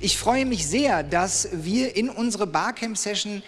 Ich freue mich sehr, dass wir in unsere Barcamp-Session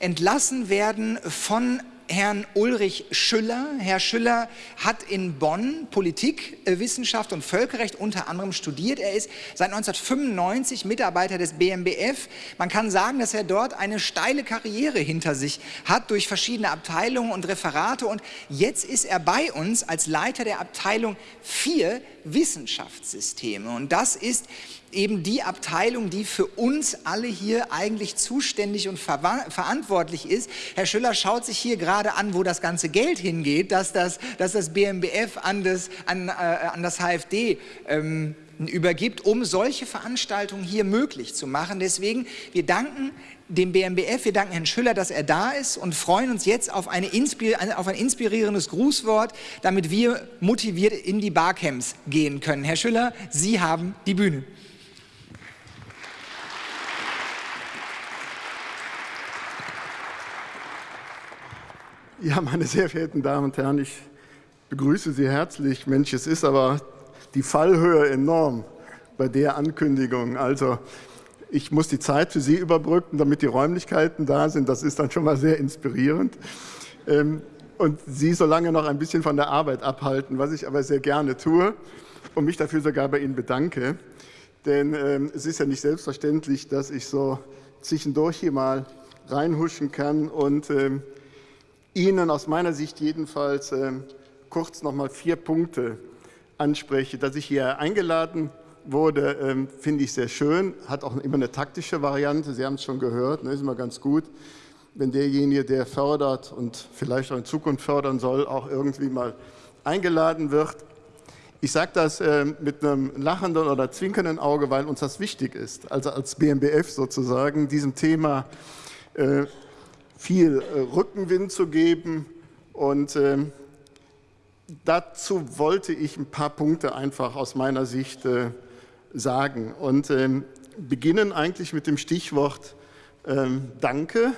entlassen werden von Herrn Ulrich Schüller. Herr Schüller hat in Bonn Politik, äh, Wissenschaft und Völkerrecht unter anderem studiert. Er ist seit 1995 Mitarbeiter des BMBF. Man kann sagen, dass er dort eine steile Karriere hinter sich hat durch verschiedene Abteilungen und Referate. Und jetzt ist er bei uns als Leiter der Abteilung 4 Wissenschaftssysteme. Und das ist eben die Abteilung, die für uns alle hier eigentlich zuständig und ver verantwortlich ist. Herr Schüller schaut sich hier gerade an, wo das ganze Geld hingeht, dass das, dass das BMBF an das, an, äh, an das HFD ähm, übergibt, um solche Veranstaltungen hier möglich zu machen. Deswegen, wir danken dem BMBF, wir danken Herrn Schüller, dass er da ist und freuen uns jetzt auf, eine auf ein inspirierendes Grußwort, damit wir motiviert in die Barcamps gehen können. Herr Schüller, Sie haben die Bühne. Ja, meine sehr verehrten Damen und Herren, ich begrüße Sie herzlich. Mensch, es ist aber die Fallhöhe enorm bei der Ankündigung. Also ich muss die Zeit für Sie überbrücken, damit die Räumlichkeiten da sind. Das ist dann schon mal sehr inspirierend. Ähm, und Sie so lange noch ein bisschen von der Arbeit abhalten, was ich aber sehr gerne tue und mich dafür sogar bei Ihnen bedanke. Denn ähm, es ist ja nicht selbstverständlich, dass ich so zwischendurch hier mal reinhuschen kann und ähm, Ihnen aus meiner Sicht jedenfalls äh, kurz noch mal vier Punkte anspreche. Dass ich hier eingeladen wurde, äh, finde ich sehr schön, hat auch immer eine taktische Variante. Sie haben es schon gehört, ne, ist immer ganz gut, wenn derjenige, der fördert und vielleicht auch in Zukunft fördern soll, auch irgendwie mal eingeladen wird. Ich sage das äh, mit einem lachenden oder zwinkernden Auge, weil uns das wichtig ist, also als BMBF sozusagen, diesem Thema äh, viel äh, Rückenwind zu geben. Und ähm, dazu wollte ich ein paar Punkte einfach aus meiner Sicht äh, sagen. Und ähm, beginnen eigentlich mit dem Stichwort ähm, Danke.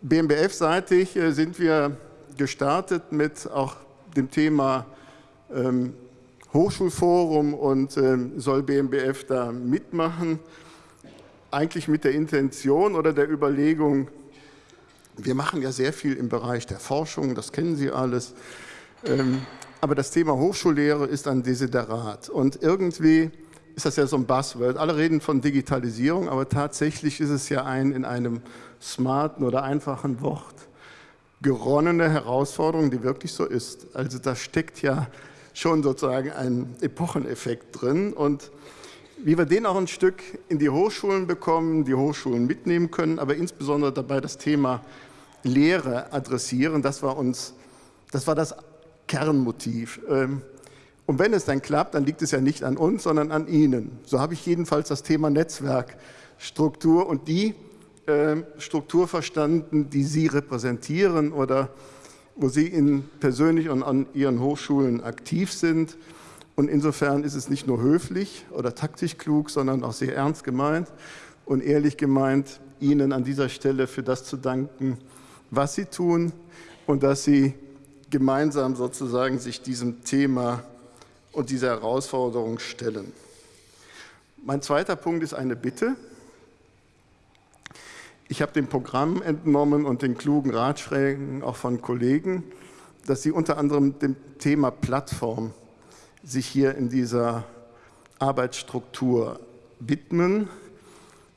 BMBF-seitig äh, sind wir gestartet mit auch dem Thema Hochschulforum und soll BMBF da mitmachen eigentlich mit der Intention oder der Überlegung, wir machen ja sehr viel im Bereich der Forschung, das kennen Sie alles, ähm, aber das Thema Hochschullehre ist ein Desiderat und irgendwie ist das ja so ein Buzzword. Alle reden von Digitalisierung, aber tatsächlich ist es ja ein in einem smarten oder einfachen Wort geronnene Herausforderung, die wirklich so ist. Also da steckt ja schon sozusagen ein Epocheneffekt drin und wie wir den auch ein Stück in die Hochschulen bekommen, die Hochschulen mitnehmen können, aber insbesondere dabei das Thema Lehre adressieren, das war uns, das war das Kernmotiv. Ähm, und wenn es dann klappt, dann liegt es ja nicht an uns, sondern an Ihnen. So habe ich jedenfalls das Thema Netzwerkstruktur und die ähm, Struktur verstanden, die Sie repräsentieren oder wo Sie in persönlich und an Ihren Hochschulen aktiv sind. Und insofern ist es nicht nur höflich oder taktisch klug, sondern auch sehr ernst gemeint und ehrlich gemeint, Ihnen an dieser Stelle für das zu danken, was Sie tun und dass Sie gemeinsam sozusagen sich diesem Thema und dieser Herausforderung stellen. Mein zweiter Punkt ist eine Bitte. Ich habe dem Programm entnommen und den klugen Ratschlägen auch von Kollegen, dass Sie unter anderem dem Thema Plattform sich hier in dieser Arbeitsstruktur widmen.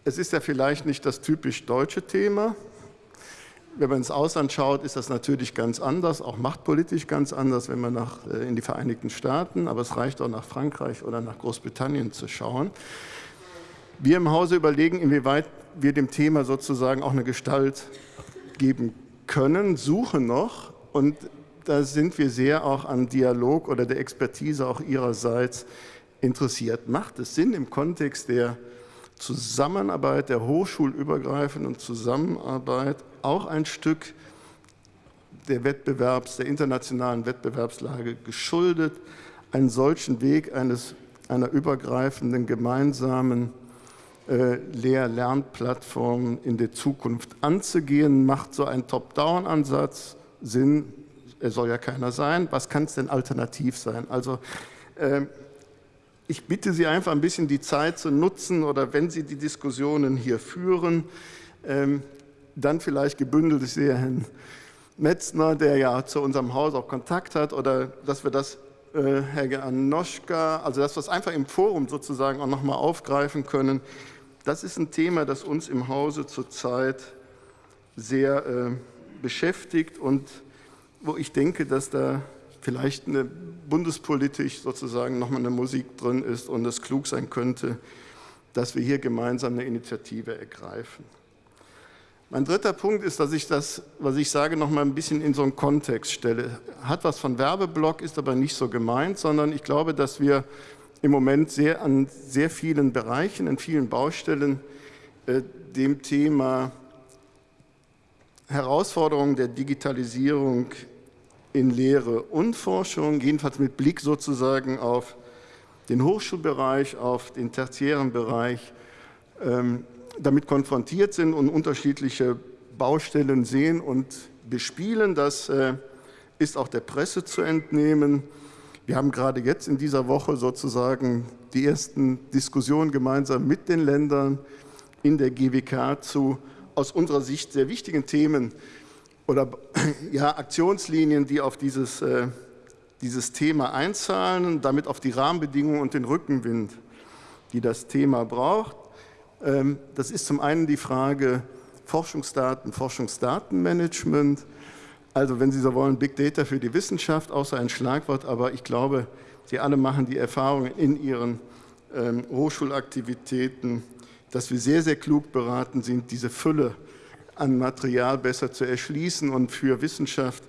Es ist ja vielleicht nicht das typisch deutsche Thema. Wenn man ins Ausland schaut, ist das natürlich ganz anders, auch machtpolitisch ganz anders, wenn man nach, äh, in die Vereinigten Staaten, aber es reicht auch nach Frankreich oder nach Großbritannien zu schauen. Wir im Hause überlegen, inwieweit wir dem Thema sozusagen auch eine Gestalt geben können, suchen noch und da sind wir sehr auch an Dialog oder der Expertise auch Ihrerseits interessiert. Macht es Sinn im Kontext der Zusammenarbeit, der hochschulübergreifenden Zusammenarbeit, auch ein Stück der Wettbewerbs, der internationalen Wettbewerbslage geschuldet, einen solchen Weg eines, einer übergreifenden gemeinsamen äh, Lehr-Lernplattformen in der Zukunft anzugehen. Macht so ein Top-Down-Ansatz Sinn? Er soll ja keiner sein. Was kann es denn alternativ sein? Also äh, ich bitte Sie einfach ein bisschen die Zeit zu nutzen oder wenn Sie die Diskussionen hier führen, ähm, dann vielleicht gebündelt, ich sehe Herrn Metzner, der ja zu unserem Haus auch Kontakt hat, oder dass wir das, äh, Herr Anoschka, also dass wir es einfach im Forum sozusagen auch nochmal aufgreifen können. Das ist ein Thema, das uns im Hause zurzeit sehr äh, beschäftigt und wo ich denke, dass da vielleicht eine bundespolitisch sozusagen nochmal eine Musik drin ist und es klug sein könnte, dass wir hier gemeinsam eine Initiative ergreifen. Mein dritter Punkt ist, dass ich das, was ich sage, noch mal ein bisschen in so einen Kontext stelle. Hat was von Werbeblock, ist aber nicht so gemeint, sondern ich glaube, dass wir im Moment sehr an sehr vielen Bereichen, in vielen Baustellen äh, dem Thema Herausforderungen der Digitalisierung in Lehre und Forschung, jedenfalls mit Blick sozusagen auf den Hochschulbereich, auf den tertiären Bereich, ähm, damit konfrontiert sind und unterschiedliche Baustellen sehen und bespielen. Das äh, ist auch der Presse zu entnehmen. Wir haben gerade jetzt in dieser Woche sozusagen die ersten Diskussionen gemeinsam mit den Ländern in der GWK zu aus unserer Sicht sehr wichtigen Themen oder ja, Aktionslinien, die auf dieses, äh, dieses Thema einzahlen damit auf die Rahmenbedingungen und den Rückenwind, die das Thema braucht. Ähm, das ist zum einen die Frage Forschungsdaten, Forschungsdatenmanagement. Also wenn Sie so wollen, Big Data für die Wissenschaft, außer ein Schlagwort, aber ich glaube, Sie alle machen die Erfahrung in Ihren ähm, Hochschulaktivitäten, dass wir sehr, sehr klug beraten sind, diese Fülle an Material besser zu erschließen und für Wissenschaft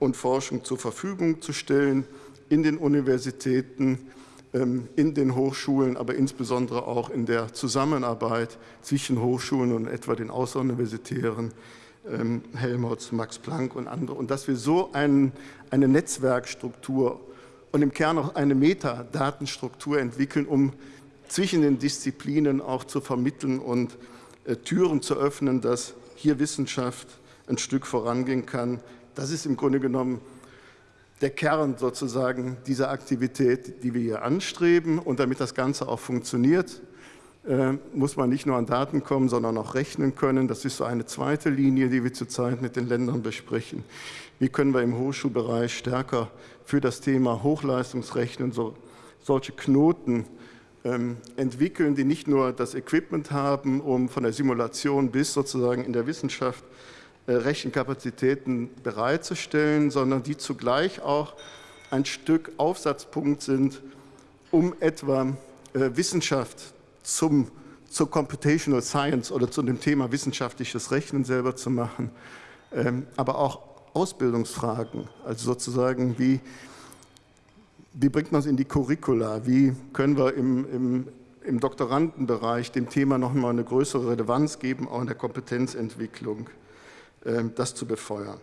und Forschung zur Verfügung zu stellen in den Universitäten, ähm, in den Hochschulen, aber insbesondere auch in der Zusammenarbeit zwischen Hochschulen und etwa den außeruniversitären ähm, Helmholtz, Max Planck und andere. Und dass wir so ein, eine Netzwerkstruktur und im Kern auch eine Metadatenstruktur entwickeln, um zwischen den Disziplinen auch zu vermitteln und äh, Türen zu öffnen, dass hier Wissenschaft ein Stück vorangehen kann. Das ist im Grunde genommen der Kern sozusagen dieser Aktivität, die wir hier anstreben. Und damit das Ganze auch funktioniert, äh, muss man nicht nur an Daten kommen, sondern auch rechnen können. Das ist so eine zweite Linie, die wir zurzeit mit den Ländern besprechen. Wie können wir im Hochschulbereich stärker für das Thema Hochleistungsrechnen so, solche Knoten entwickeln, die nicht nur das Equipment haben, um von der Simulation bis sozusagen in der Wissenschaft äh, Rechenkapazitäten bereitzustellen, sondern die zugleich auch ein Stück Aufsatzpunkt sind, um etwa äh, Wissenschaft zum, zur Computational Science oder zu dem Thema wissenschaftliches Rechnen selber zu machen, ähm, aber auch Ausbildungsfragen, also sozusagen wie, wie bringt man es in die Curricula, wie können wir im, im, im Doktorandenbereich dem Thema nochmal eine größere Relevanz geben, auch in der Kompetenzentwicklung. Ähm, das zu befeuern.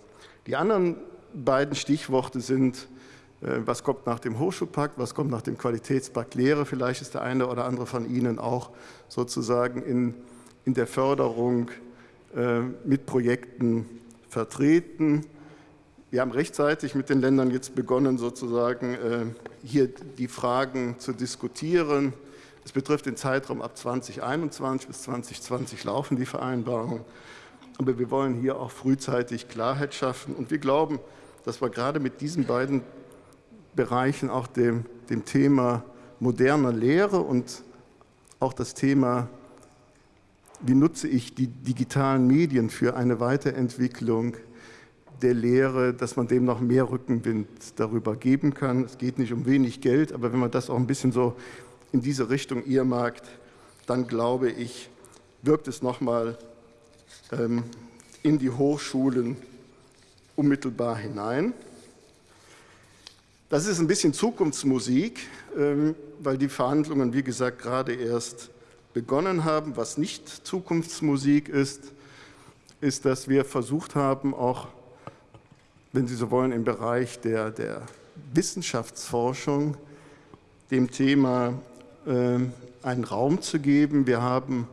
Die anderen beiden Stichworte sind, äh, was kommt nach dem Hochschulpakt, was kommt nach dem Qualitätspakt Lehre. Vielleicht ist der eine oder andere von Ihnen auch sozusagen in, in der Förderung äh, mit Projekten vertreten. Wir haben rechtzeitig mit den Ländern jetzt begonnen, sozusagen äh, hier die Fragen zu diskutieren. Es betrifft den Zeitraum ab 2021 bis 2020 laufen die Vereinbarungen. Aber wir wollen hier auch frühzeitig Klarheit schaffen. Und wir glauben, dass wir gerade mit diesen beiden Bereichen auch dem, dem Thema moderner Lehre und auch das Thema, wie nutze ich die digitalen Medien für eine Weiterentwicklung der Lehre, dass man dem noch mehr Rückenwind darüber geben kann. Es geht nicht um wenig Geld, aber wenn man das auch ein bisschen so in diese Richtung earmarkt, dann glaube ich, wirkt es nochmal ähm, in die Hochschulen unmittelbar hinein. Das ist ein bisschen Zukunftsmusik, ähm, weil die Verhandlungen, wie gesagt, gerade erst begonnen haben. Was nicht Zukunftsmusik ist, ist, dass wir versucht haben, auch, wenn Sie so wollen, im Bereich der, der Wissenschaftsforschung dem Thema ähm, einen Raum zu geben. Wir haben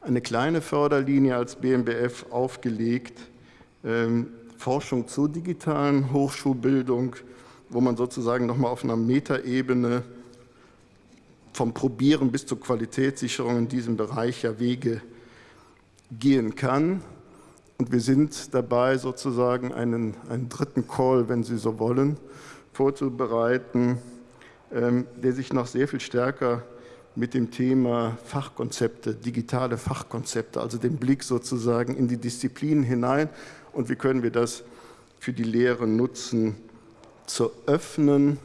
eine kleine Förderlinie als BMBF aufgelegt, ähm, Forschung zur digitalen Hochschulbildung, wo man sozusagen nochmal auf einer Metaebene vom Probieren bis zur Qualitätssicherung in diesem Bereich ja Wege gehen kann. Und wir sind dabei, sozusagen einen, einen dritten Call, wenn Sie so wollen, vorzubereiten, ähm, der sich noch sehr viel stärker mit dem Thema Fachkonzepte, digitale Fachkonzepte, also den Blick sozusagen in die Disziplinen hinein und wie können wir das für die Lehre nutzen, zu öffnen.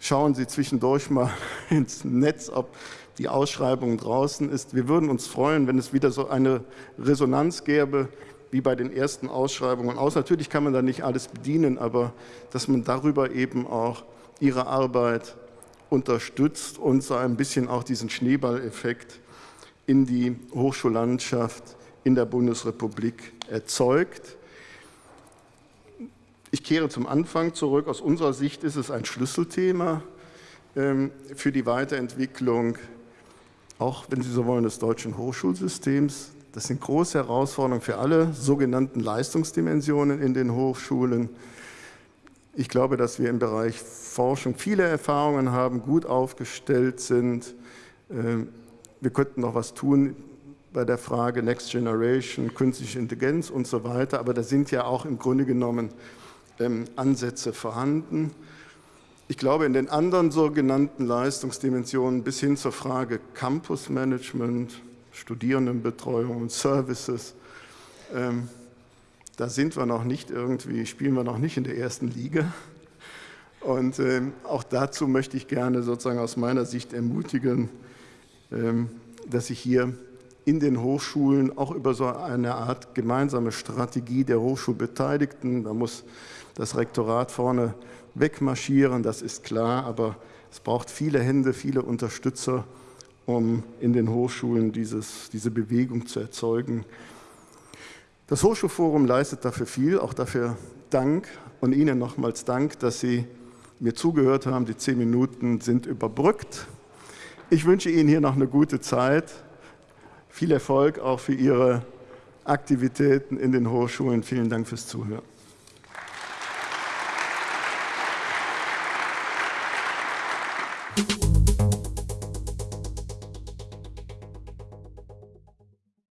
Schauen Sie zwischendurch mal ins Netz, ob die Ausschreibung draußen ist. Wir würden uns freuen, wenn es wieder so eine Resonanz gäbe, wie bei den ersten Ausschreibungen aus. Natürlich kann man da nicht alles bedienen, aber dass man darüber eben auch Ihre Arbeit unterstützt und so ein bisschen auch diesen Schneeballeffekt in die Hochschullandschaft in der Bundesrepublik erzeugt. Ich kehre zum Anfang zurück. Aus unserer Sicht ist es ein Schlüsselthema ähm, für die Weiterentwicklung, auch wenn Sie so wollen, des deutschen Hochschulsystems. Das sind große Herausforderungen für alle sogenannten Leistungsdimensionen in den Hochschulen. Ich glaube, dass wir im Bereich Forschung viele Erfahrungen haben, gut aufgestellt sind. Ähm, wir könnten noch was tun bei der Frage Next Generation, künstliche Intelligenz und so weiter, aber da sind ja auch im Grunde genommen ähm, Ansätze vorhanden. Ich glaube, in den anderen sogenannten Leistungsdimensionen bis hin zur Frage Campusmanagement, Studierendenbetreuung und Services, ähm, da sind wir noch nicht irgendwie, spielen wir noch nicht in der ersten Liga. Und ähm, auch dazu möchte ich gerne sozusagen aus meiner Sicht ermutigen, ähm, dass sich hier in den Hochschulen auch über so eine Art gemeinsame Strategie der Hochschulbeteiligten, da muss das Rektorat vorne wegmarschieren, das ist klar, aber es braucht viele Hände, viele Unterstützer, um in den Hochschulen dieses, diese Bewegung zu erzeugen. Das Hochschulforum leistet dafür viel, auch dafür Dank und Ihnen nochmals Dank, dass Sie mir zugehört haben. Die zehn Minuten sind überbrückt. Ich wünsche Ihnen hier noch eine gute Zeit. Viel Erfolg auch für Ihre Aktivitäten in den Hochschulen. Vielen Dank fürs Zuhören.